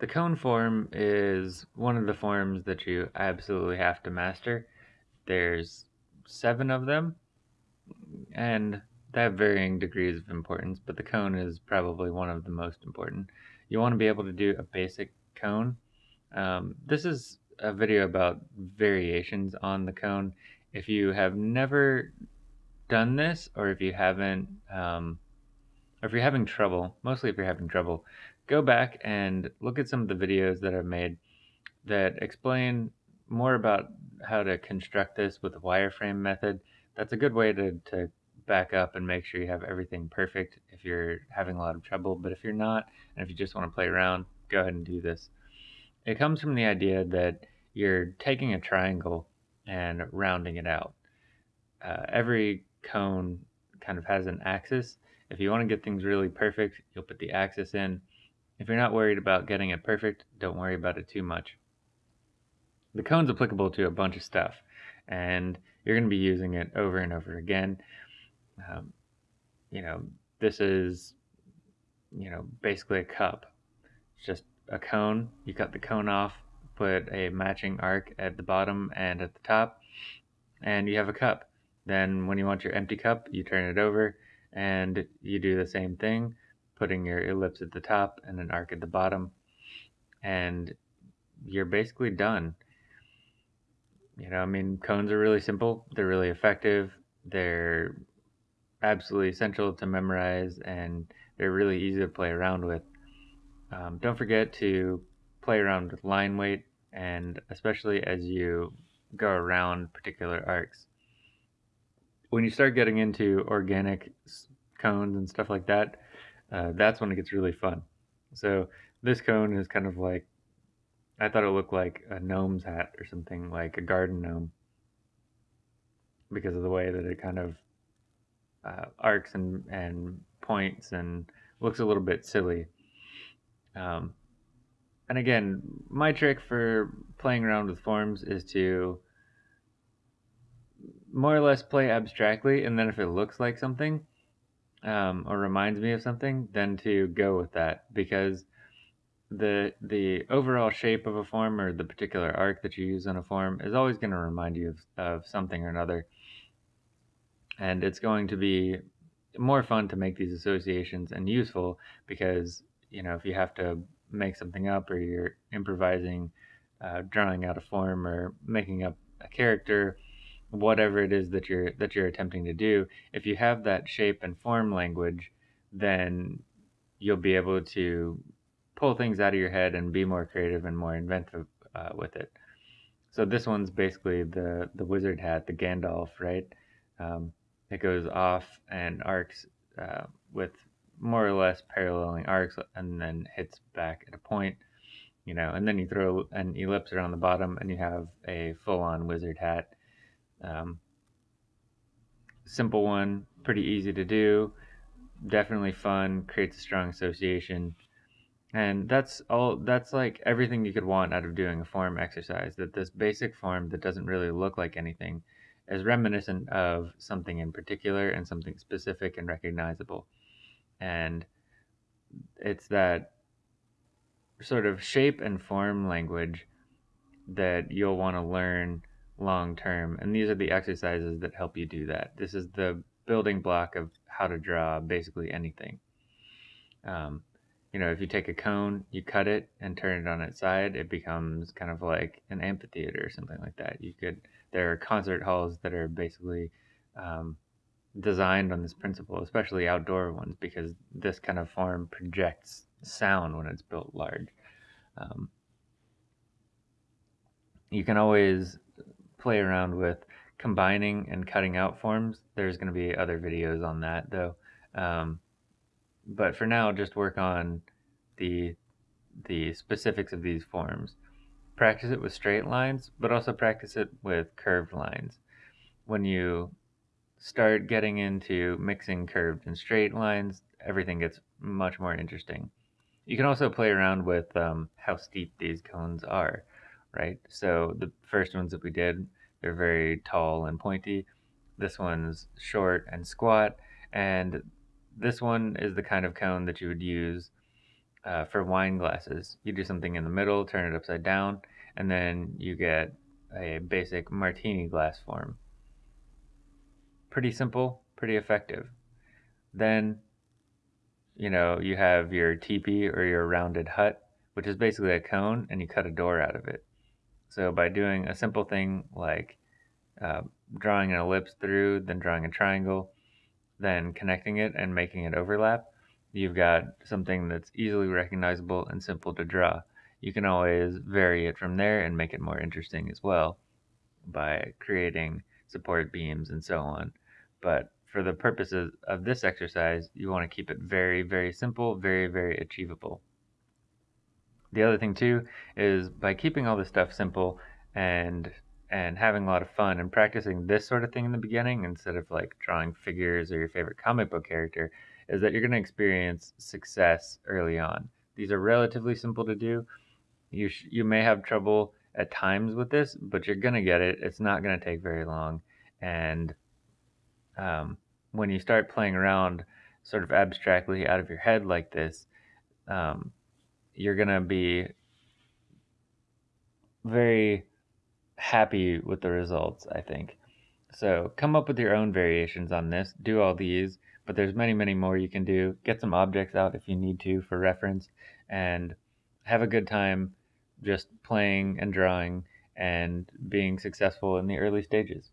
The cone form is one of the forms that you absolutely have to master. There's seven of them, and they have varying degrees of importance, but the cone is probably one of the most important. You want to be able to do a basic cone. Um, this is a video about variations on the cone. If you have never done this, or if you haven't, um, or if you're having trouble, mostly if you're having trouble, go back and look at some of the videos that I've made that explain more about how to construct this with the wireframe method. That's a good way to, to back up and make sure you have everything perfect if you're having a lot of trouble. But if you're not, and if you just want to play around, go ahead and do this. It comes from the idea that you're taking a triangle and rounding it out. Uh, every cone kind of has an axis. If you want to get things really perfect, you'll put the axis in. If you're not worried about getting it perfect, don't worry about it too much. The cone's applicable to a bunch of stuff, and you're going to be using it over and over again. Um, you know, this is, you know, basically a cup. It's just a cone. You cut the cone off, put a matching arc at the bottom and at the top, and you have a cup. Then when you want your empty cup, you turn it over and you do the same thing, putting your ellipse at the top and an arc at the bottom, and you're basically done. You know, I mean, cones are really simple. They're really effective. They're absolutely essential to memorize, and they're really easy to play around with. Um, don't forget to play around with line weight, and especially as you go around particular arcs. When you start getting into organic cones and stuff like that, uh, that's when it gets really fun. So this cone is kind of like I thought it looked like a gnome's hat or something like a garden gnome because of the way that it kind of uh, arcs and, and points and looks a little bit silly. Um, and again, my trick for playing around with forms is to more or less play abstractly, and then if it looks like something um, or reminds me of something, then to go with that. Because the the overall shape of a form or the particular arc that you use on a form is always going to remind you of, of something or another. And it's going to be more fun to make these associations and useful because you know if you have to make something up or you're improvising uh, drawing out a form or making up a character whatever it is that you're that you're attempting to do if you have that shape and form language then you'll be able to pull things out of your head and be more creative and more inventive uh, with it. So this one's basically the the wizard hat, the Gandalf, right? Um, it goes off and arcs uh, with more or less paralleling arcs, and then hits back at a point, you know. And then you throw an ellipse around the bottom, and you have a full-on wizard hat. Um, simple one, pretty easy to do, definitely fun, creates a strong association. And that's all, that's like everything you could want out of doing a form exercise. That this basic form that doesn't really look like anything is reminiscent of something in particular and something specific and recognizable. And it's that sort of shape and form language that you'll want to learn long term. And these are the exercises that help you do that. This is the building block of how to draw basically anything. Um, you know, if you take a cone, you cut it and turn it on its side, it becomes kind of like an amphitheater or something like that. You could, there are concert halls that are basically um, designed on this principle, especially outdoor ones, because this kind of form projects sound when it's built large. Um, you can always play around with combining and cutting out forms. There's going to be other videos on that though. Um, but for now, just work on the the specifics of these forms. Practice it with straight lines, but also practice it with curved lines. When you start getting into mixing curved and straight lines, everything gets much more interesting. You can also play around with um, how steep these cones are, right? So the first ones that we did, they're very tall and pointy. This one's short and squat, and this one is the kind of cone that you would use uh, for wine glasses. You do something in the middle, turn it upside down, and then you get a basic martini glass form. Pretty simple, pretty effective. Then, you know, you have your teepee or your rounded hut, which is basically a cone, and you cut a door out of it. So by doing a simple thing like uh, drawing an ellipse through, then drawing a triangle, then connecting it and making it overlap, you've got something that's easily recognizable and simple to draw. You can always vary it from there and make it more interesting as well by creating support beams and so on. But for the purposes of this exercise, you want to keep it very, very simple, very, very achievable. The other thing too is by keeping all this stuff simple and and having a lot of fun and practicing this sort of thing in the beginning instead of like drawing figures or your favorite comic book character is that you're going to experience success early on. These are relatively simple to do. You sh- you may have trouble at times with this, but you're going to get it. It's not going to take very long and um, when you start playing around sort of abstractly out of your head like this, um, you're going to be very happy with the results, I think. So come up with your own variations on this. Do all these, but there's many, many more you can do. Get some objects out if you need to for reference and have a good time just playing and drawing and being successful in the early stages.